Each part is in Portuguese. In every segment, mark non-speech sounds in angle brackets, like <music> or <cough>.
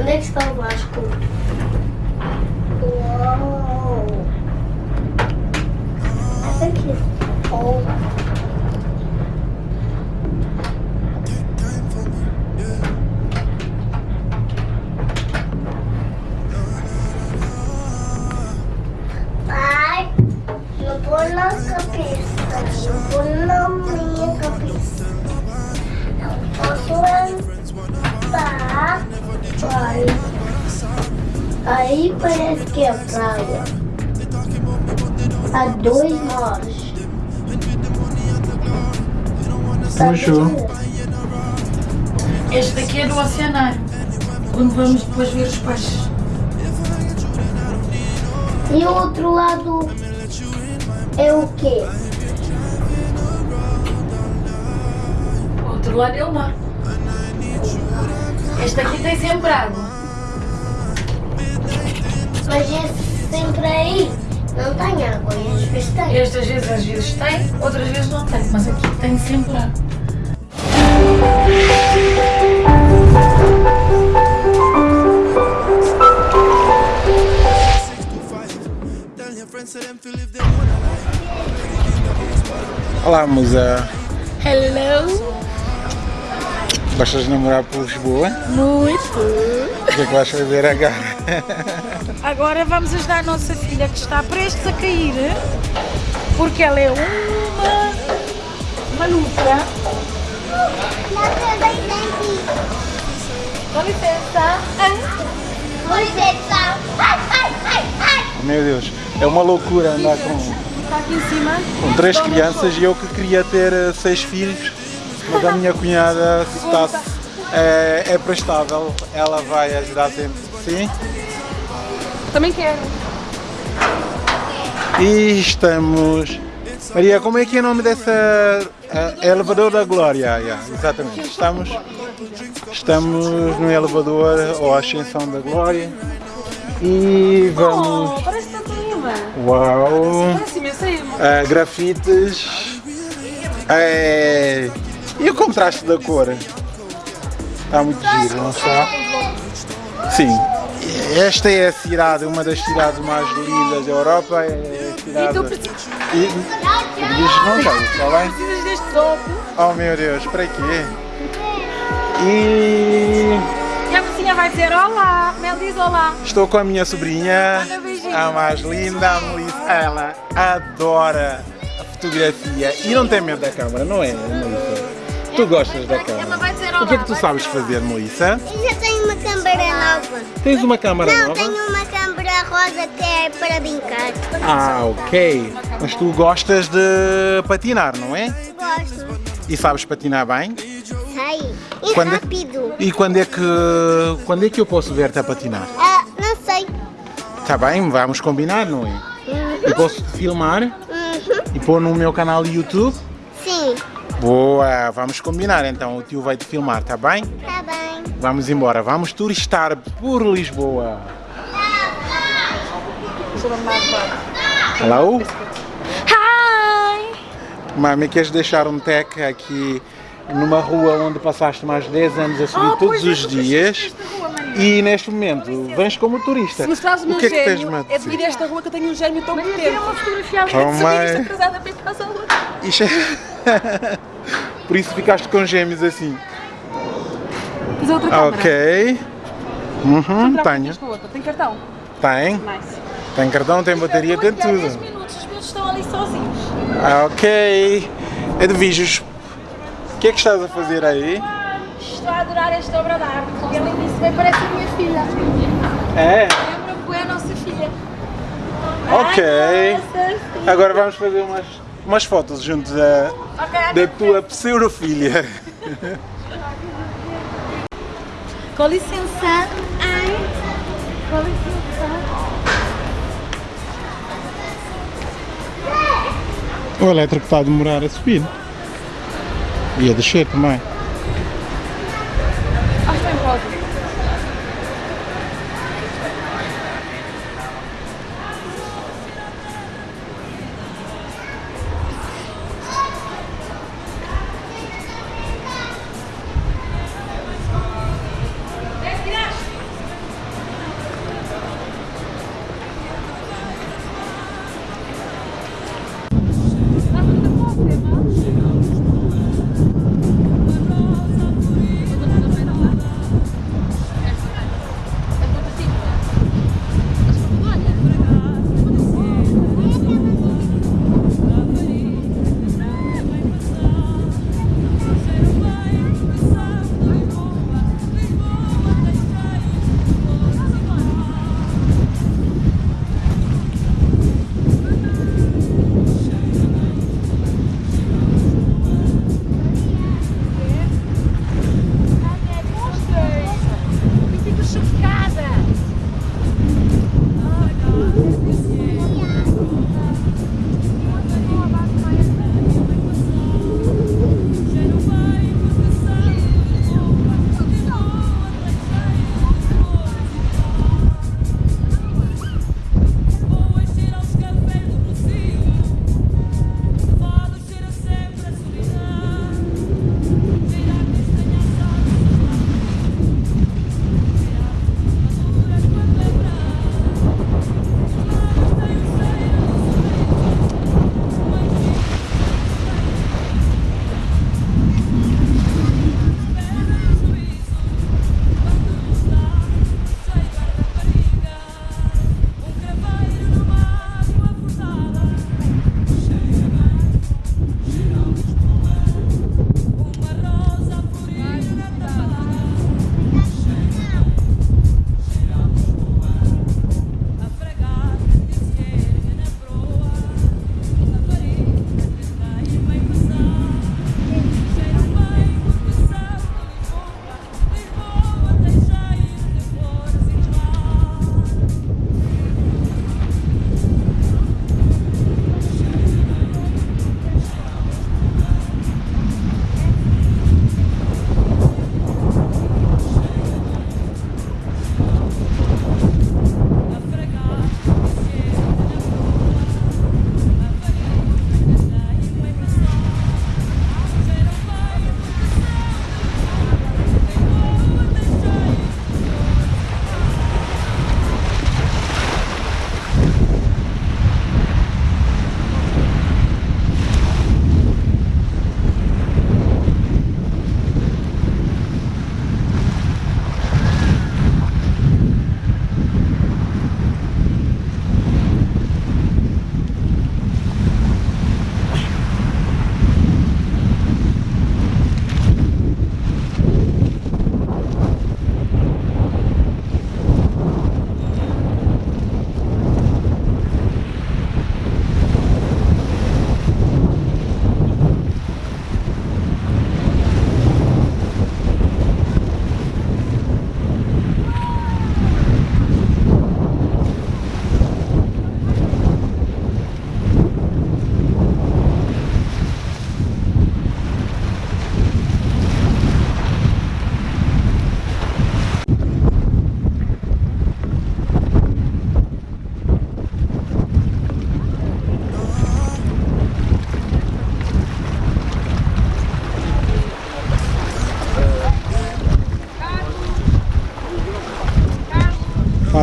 Onde é que está o Vasco? Uou! Aqui. Oh. Pai, não põe na cabeça, não põe na minha cabeça. Pai. Aí parece que é praia. A dois horas. Bonjour. Este daqui é do oceanário, onde vamos depois ver os peixes. E o outro lado é o quê? O outro lado é o mar. Este aqui tem sempre água. Mas esse sempre aí não tem água, e às vezes tem. Este às vezes, às vezes tem, outras vezes não tem, mas aqui tem sempre água. Olá, musa. Hello! Gostas de namorar por Lisboa? Muito! O que é que vais fazer agora? Agora vamos ajudar a nossa filha que está prestes a cair, porque ela é uma maluca. Com licença! Com licença. Ai, ai, ai, ai. Meu Deus, é uma loucura andar com, Está aqui em cima. com três crianças e eu que queria ter eh, seis filhos, mas a minha cunhada está, é, é prestável, ela vai ajudar sempre. Sim? Também quero. E estamos. Maria, como é que é o nome dessa. eh, elevador da Glória, yeah, exatamente. Estamos, estamos no elevador ou Ascensão da Glória e vamos. Oh, parece tanto lima. Uau! Parece eh, grafites. eh, e o contraste da cor? Está muito giro, não está? Sim. Esta é a cidade, uma das cidades mais lindas da Europa. É a cidade... E tu precisas, E, não está bem? precisas deste topo. Oh meu Deus, para quê? E a mocinha vai dizer olá. Mel diz olá. estou com a minha sobrinha, a mais linda, a Melissa. Ela adora a fotografia e não tem medo da câmera, não é, Melissa? Tu gostas da Ela câmera. O que é que tu sabes fazer, Melissa? Eu já tenho uma câmera nova. Tens uma câmera Não, nova? tenho uma câmera rosa que é para brincar. Ah, ok. Mas tu gostas de patinar, não é? Gosto. E sabes patinar bem? Sei. E Quando é- rápido. E quando é que quando é que eu posso ver-te a patinar? Ah, não sei. Tá bem, vamos combinar, não é? Eu posso te filmar Uhum. e pôr no meu canal do YouTube? Sim. Boa, vamos combinar então, o tio vai te filmar, tá bem? Tá bem. Vamos embora, vamos turistar por Lisboa. Hello? Hi! Mami, queres deixar um tag aqui numa rua onde passaste mais de 10 anos a subir Oh, todos os dias rua. E neste momento vens como turista. Se mostrares o meu que é que a é dizer? devido a esta rua que eu tenho um gêmeo tão potente. uma fotografia ali. Oh, mãe. casada para ir para a rua. Isto é- <laughs> Por isso ficaste com gêmeos assim. Tens outra câmara? Ok. Uhum, tenho. Tem cartão? Tem. Nice. Tem cartão, tem bateria, tem Daqui a 10 tudo. minutos os meus estão ali sozinhos. Ah, ok. Edviges, o que é que estás a fazer aí? Estou a adorar esta obra de arte. E além disso, bem parece a minha filha. É? Lembra bem a nossa filha. Ok. Nossa filha. Agora vamos fazer umas, umas fotos junto da, Ok, da tua pseudo-filha. <laughs> Com licença. Ai. Com licença. O elétrico está a demorar a subir. E a descer também.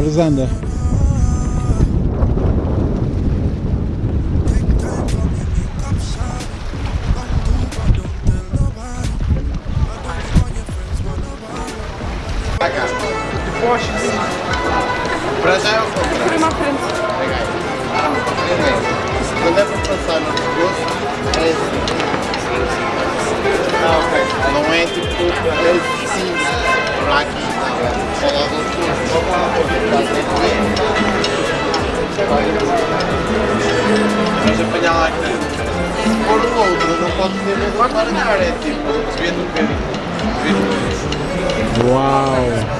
Alexandre paladar é tipo, vê no pé. Uau!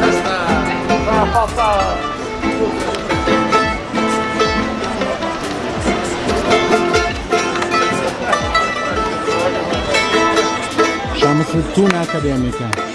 Já está! Vai faltar! Fortuna Acadêmica.